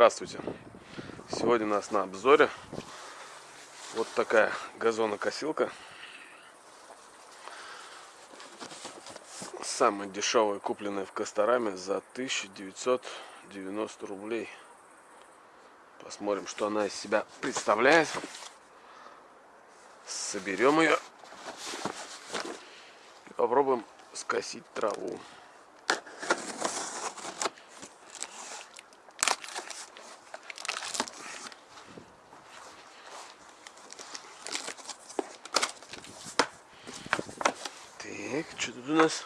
Здравствуйте! Сегодня у нас на обзоре вот такая газонокосилка. Самая дешевая, купленная в Костораме за 1990 рублей. Посмотрим, что она из себя представляет. Соберем ее и попробуем скосить траву. Так, что тут у нас?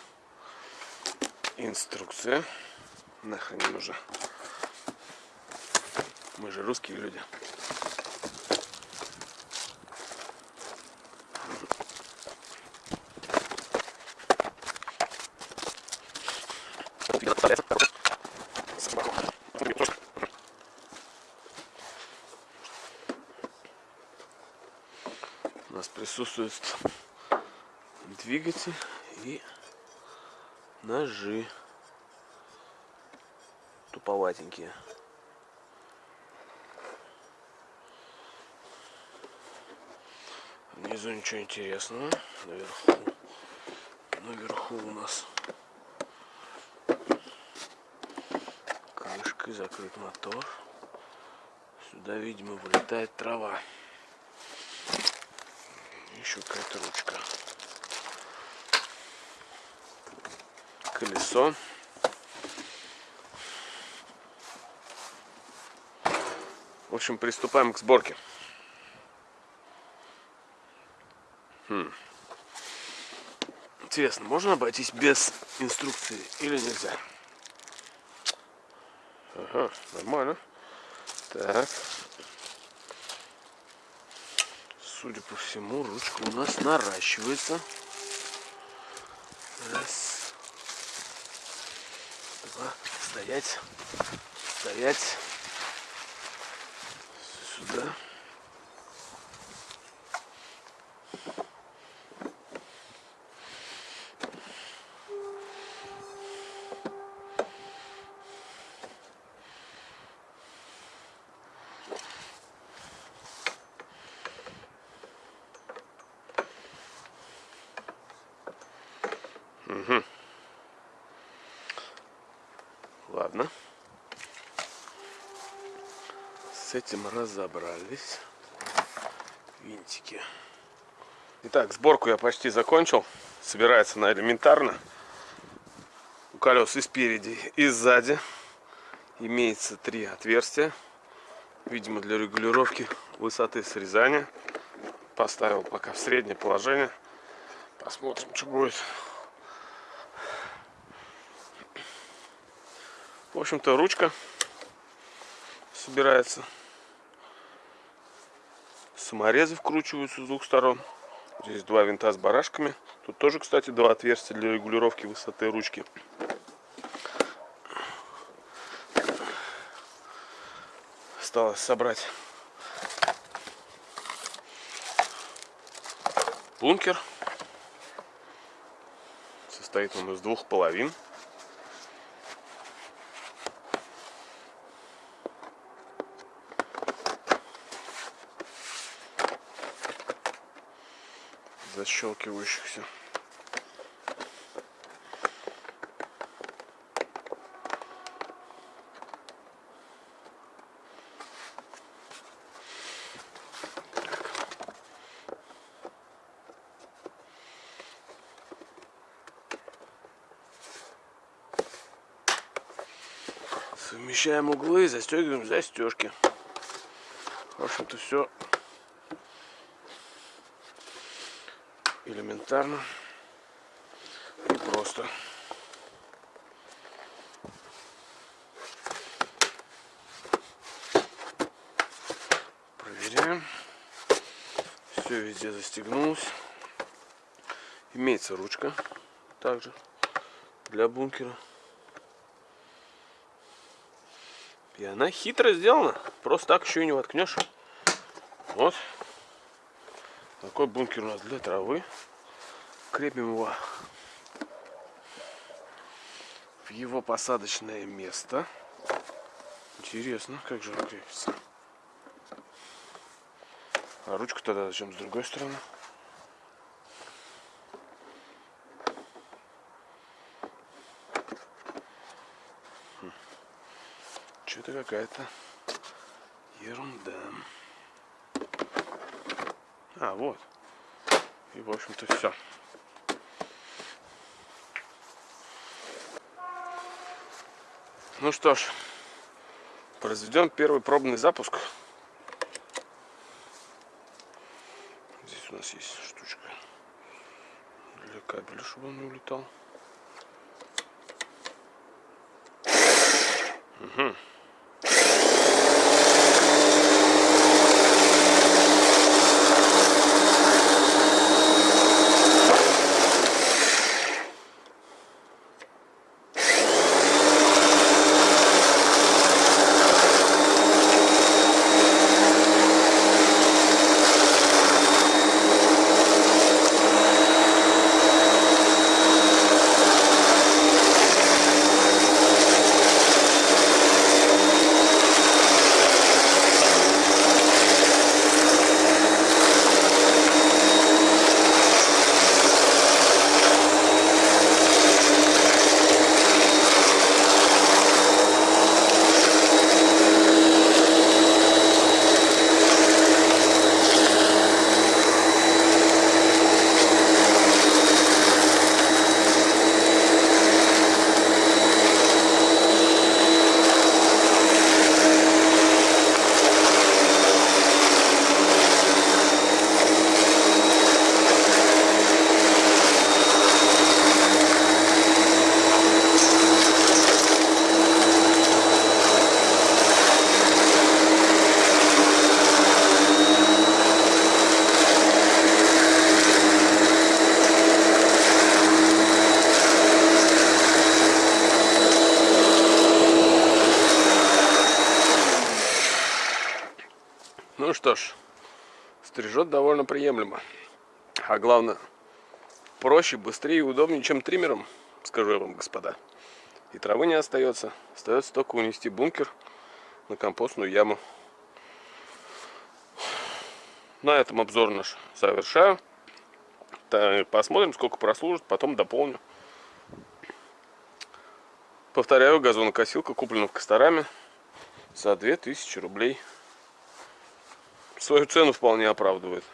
Инструкция. Нахрен не нужна. Мы же русские люди. У нас присутствует двигатель и ножи туповатенькие. Внизу ничего интересного. Наверху, наверху у нас крышкой закрыт мотор. Сюда, видимо, вылетает трава. Еще какая-то ручка. Колесо. В общем, приступаем к сборке. Хм. Интересно, можно обойтись без инструкции или нельзя? Ага, нормально. Так. Судя по всему, ручка у нас наращивается. Раз. Два. Стоять. Стоять. Сюда. Угу. Ладно. С этим разобрались. Винтики. Итак, сборку я почти закончил. Собирается на элементарно. У колес и спереди, и сзади имеется три отверстия. Видимо, для регулировки высоты срезания. Поставил пока в среднее положение. Посмотрим, что будет. В общем-то, ручка собирается. Саморезы вкручиваются с двух сторон. Здесь два винта с барашками. Тут тоже, кстати, два отверстия для регулировки высоты ручки. Осталось собрать бункер. Состоит он из двух половин. Защелкивающихся. Совмещаем углы застегиваем застежки. В общем-то все элементарно и просто. Проверяем. Все везде застегнулось. Имеется ручка также для бункера. И она хитро сделана. Просто так еще и не воткнешь. Вот. Такой бункер у нас для травы. Крепим его в его посадочное место. Интересно, как же он крепится. А ручка тогда зачем с другой стороны? Хм. Что-то какая-то ерунда. А, вот. И, в общем-то, все. Ну что ж, произведем первый пробный запуск. Здесь у нас есть штучка для кабеля, чтобы он не улетал. Угу. Что ж, стрижет довольно приемлемо. А главное, проще, быстрее и удобнее, чем триммером, скажу я вам, господа. И травы не остается. Остается только унести бункер на компостную яму. На этом обзор наш завершаю. Посмотрим, сколько прослужит, потом дополню. Повторяю, газонокосилка куплена в Костораме за 2000 рублей свою цену вполне оправдывает.